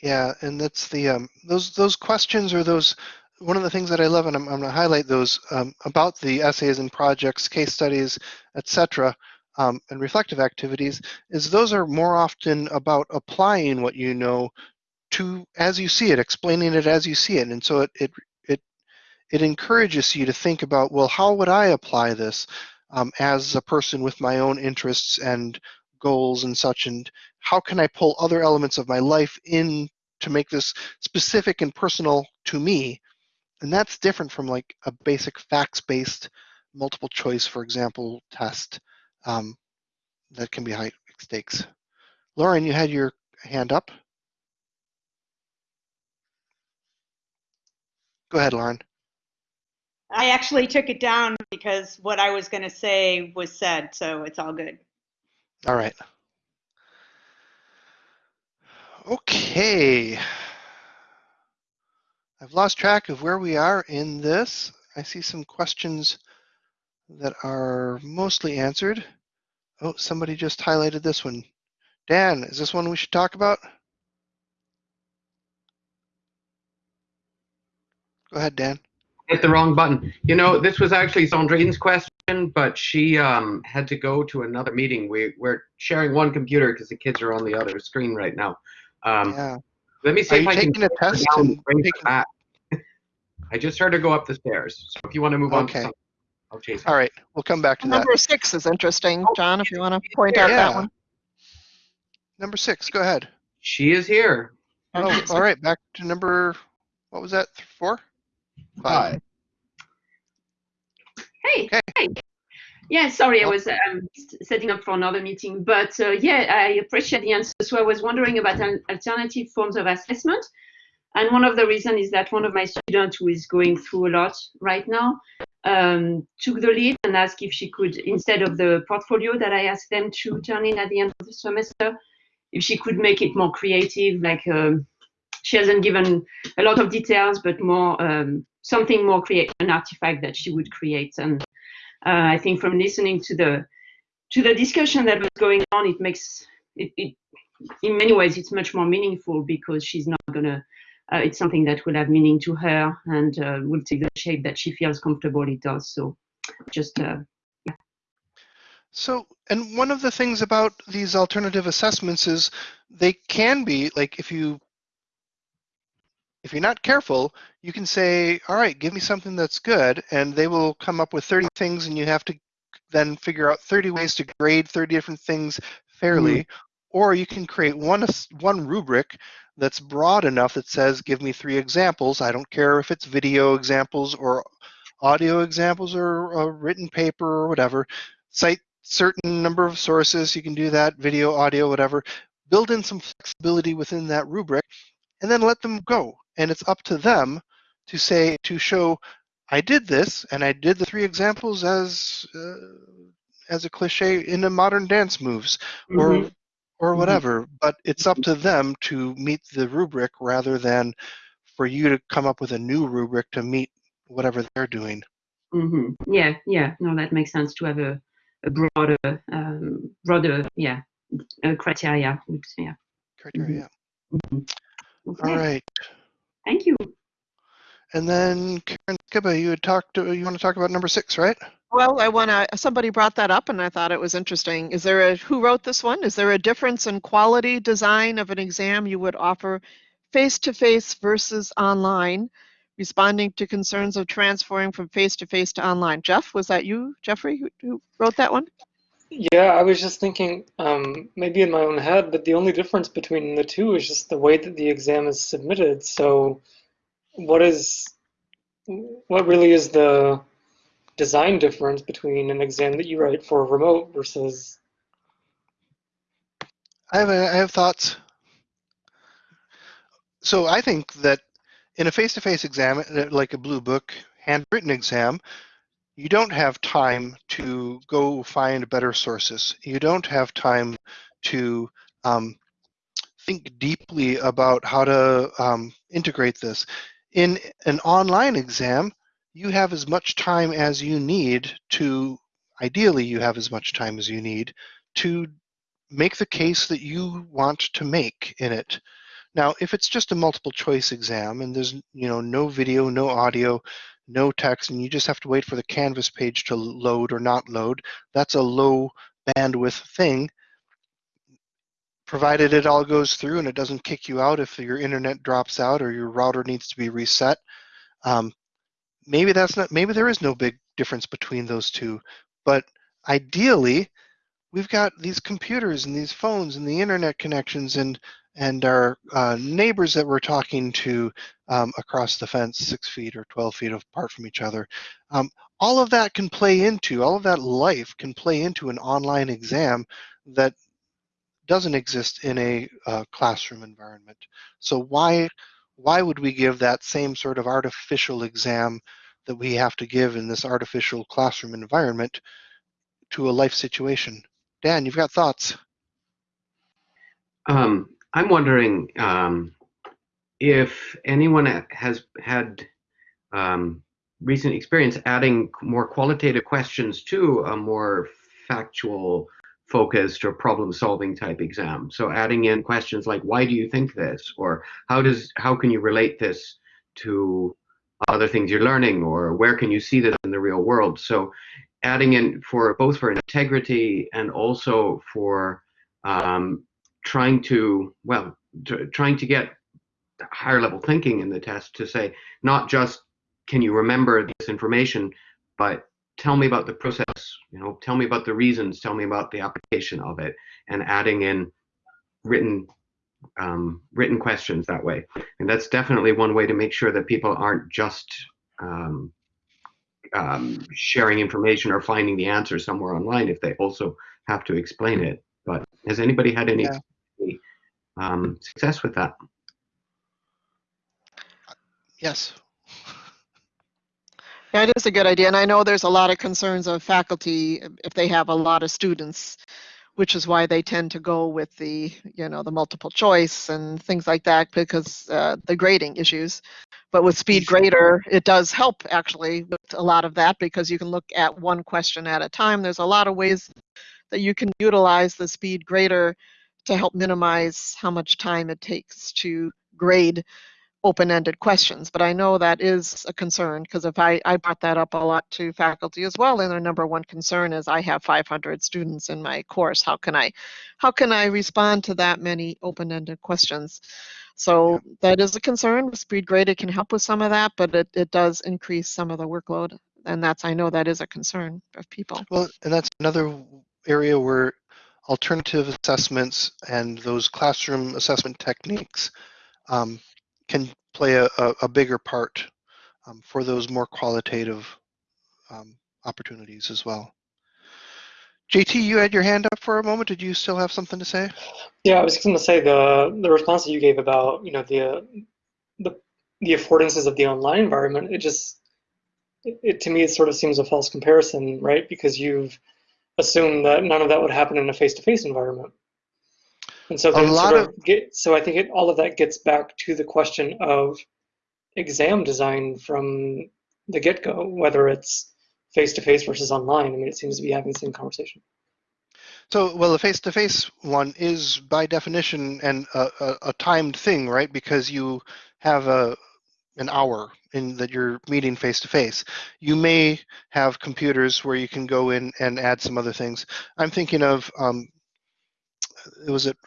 Yeah, and that's the um, those those questions or those one of the things that I love, and I'm, I'm going to highlight those um, about the essays and projects, case studies, etc., um, and reflective activities, is those are more often about applying what you know to as you see it, explaining it as you see it, and so it it it encourages you to think about, well, how would I apply this um, as a person with my own interests and goals and such, and how can I pull other elements of my life in to make this specific and personal to me? And that's different from like a basic facts-based multiple choice, for example, test um, that can be high stakes. Lauren, you had your hand up. Go ahead, Lauren. I actually took it down because what I was going to say was said, so it's all good. All right. Okay. I've lost track of where we are in this. I see some questions that are mostly answered. Oh, somebody just highlighted this one. Dan, is this one we should talk about? Go ahead, Dan. Hit the wrong button. You know, this was actually Sandrine's question, but she um, had to go to another meeting. We, we're sharing one computer because the kids are on the other screen right now. Um, Yeah. Let me see Are if you I can taking a test down and bring her taking- back. I just heard her go up the stairs. So if you want to move on, to Okay. something, I'll chase her. All right, we'll come back to that. Number six is interesting, John, if you want to point out Yeah. that one. Number six, go ahead. She is here. Oh, all right, back to number, what was that, four? Hi. Hey, Okay. hey. Yeah, sorry, I was um, setting up for another meeting, but uh, yeah, I appreciate the answer. So I was wondering about an alternative forms of assessment. And one of the reasons is that one of my students who is going through a lot right now um, took the lead and asked if she could, instead of the portfolio that I asked them to turn in at the end of the semester, if she could make it more creative, like um, she hasn't given a lot of details, but more um, something more create an artifact that she would create. And uh, I think from listening to the to the discussion that was going on, it makes it, it in many ways it's much more meaningful because she's not gonna. Uh, it's something that will have meaning to her and uh, will take the shape that she feels comfortable it does. So, just uh, So, and one of the things about these alternative assessments is they can be like if you if you're not careful, you can say, "All right, give me something that's good," and they will come up with 30 things, and you have to then figure out 30 ways to grade 30 different things fairly, mm-hmm. or you can create one one rubric that's broad enough that says, "Give me three examples." I don't care if it's video examples or audio examples or a written paper or whatever. Cite certain number of sources. You can do that, video, audio, whatever. Build in some flexibility within that rubric, and then let them go. And it's up to them to say to show I did this, and I did the three examples as uh, as a cliche in the modern dance moves, or Mhm. or Mhm. whatever. But it's up to them to meet the rubric rather than for you to come up with a new rubric to meet whatever they're doing. hmm Yeah, yeah. No, that makes sense to have a, a broader, um, broader, yeah, criteria. Oops, Yeah. Criteria. Mhm. Okay. All right. Thank you. And then Karen Skibba, you had talked. To, you want to talk about number six, right? Well, I want to, somebody brought that up and I thought it was interesting. Is there a, who wrote this one? Is there a difference in quality design of an exam you would offer face-to-face versus online, responding to concerns of transferring from face-to-face to online? Jeff, was that you, Jeffrey, who, who wrote that one? Yeah, I was just thinking, um, maybe in my own head, but the only difference between the two is just the way that the exam is submitted. So, what is, what really is the design difference between an exam that you write for remote versus? I have a, I have thoughts. So I think that in a face-to-face exam, uh, like a blue book handwritten exam, you don't have time to go find better sources. You don't have time to um, think deeply about how to um, integrate this. In an online exam, you have as much time as you need to, ideally, you have as much time as you need to make the case that you want to make in it. Now, if it's just a multiple choice exam and there's you know no video, no audio, no text, and you just have to wait for the Canvas page to load or not load, that's a low bandwidth thing. Provided it all goes through and it doesn't kick you out if your internet drops out or your router needs to be reset. Um, maybe that's not. Maybe there is no big difference between those two. But ideally, we've got these computers and these phones and the internet connections and and our uh, neighbors that we're talking to um, across the fence, six feet or 12 feet apart from each other. Um, all of that can play into, all of that life can play into an online exam that doesn't exist in a uh, classroom environment. So why, why would we give that same sort of artificial exam that we have to give in this artificial classroom environment to a life situation? Dan, you've got thoughts? Um, I'm wondering um, if anyone has had um, recent experience adding more qualitative questions to a more factual focused or problem solving type exam. So adding in questions like why do you think this or how does how can you relate this to other things you're learning or where can you see this in the real world. So adding in for both for integrity and also for um, trying to well trying to get higher level thinking in the test to say not just can you remember this information but tell me about the process you know tell me about the reasons tell me about the application of it and adding in written um, written questions that way and that's definitely one way to make sure that people aren't just um, um, sharing information or finding the answer somewhere online if they also have to explain it but has anybody had any Yeah. Um, success with that Yes. Yeah, it is a good idea. And I know there's a lot of concerns of faculty if they have a lot of students, which is why they tend to go with the, you know, the multiple choice and things like that because uh, the grading issues. But with Speed Grader, it does help actually with a lot of that because you can look at one question at a time. There's a lot of ways that you can utilize the Speed Grader to help minimize how much time it takes to grade open-ended questions. But I know that is a concern because if I, I brought that up a lot to faculty as well, and their number one concern is I have 500 students in my course. How can I, how can I respond to that many open-ended questions? So that is a concern. Speed Grader can help with some of that, but it, it does increase some of the workload and that's I know that is a concern of people. Well, and that's another area where alternative assessments and those classroom assessment techniques um, can play a, a, bigger part um, for those more qualitative um, opportunities as well. JT, you had your hand up for a moment. Did you still have something to say? Yeah, I was going to say the the response that you gave about you know the the the affordances of the online environment. It just it, it to me it sort of seems a false comparison, right? Because you've assumed that none of that would happen in a face-to-face environment. And so A lot sort of- of get, so I think it, all of that gets back to the question of exam design from the get-go, whether it's face-to-face versus online. I mean, it seems to be having the same conversation. So, well, the face-to-face one is by definition and a, a, a timed thing, right? Because you have a an hour in that you're meeting face-to-face. You may have computers where you can go in and add some other things. I'm thinking of um, it was it.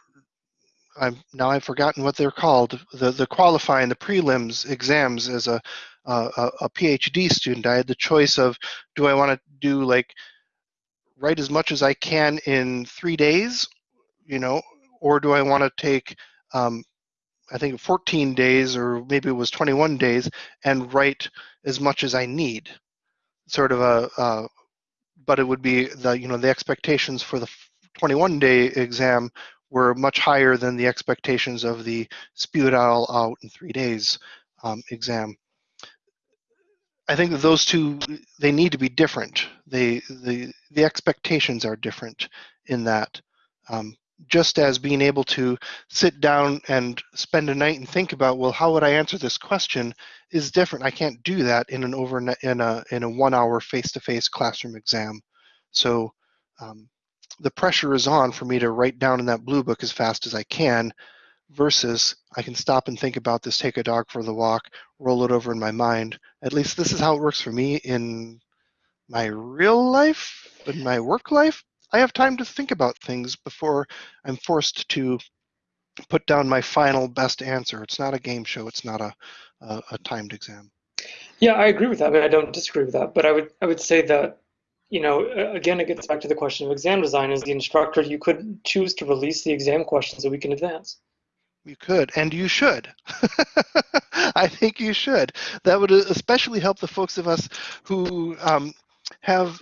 I'm now I've forgotten what they're called. The the qualifying the prelims exams as a a, a a PhD student. I had the choice of do I want to do like write as much as I can in three days, you know, or do I want to take, um, I think 14 days or maybe it was 21 days and write as much as I need, sort of a, uh, but it would be the, you know, the expectations for the 21 day exam were much higher than the expectations of the spew it all out in three days um, exam. I think that those two they need to be different. They the the expectations are different in that. Um, just as being able to sit down and spend a night and think about well how would I answer this question is different. I can't do that in an over in a in a one hour face to face classroom exam. So um, the pressure is on for me to write down in that blue book as fast as I can versus I can stop and think about this, take a dog for the walk, roll it over in my mind. At least this is how it works for me in my real life, in my work life. I have time to think about things before I'm forced to put down my final best answer. It's not a game show. It's not a, a, a timed exam. Yeah, I agree with that. I mean, I don't disagree with that, but I would I would say that, you know, again, it gets back to the question of exam design. As the instructor, you could choose to release the exam questions a week in advance. You could, and you should. I think you should. That would especially help the folks of us who um, have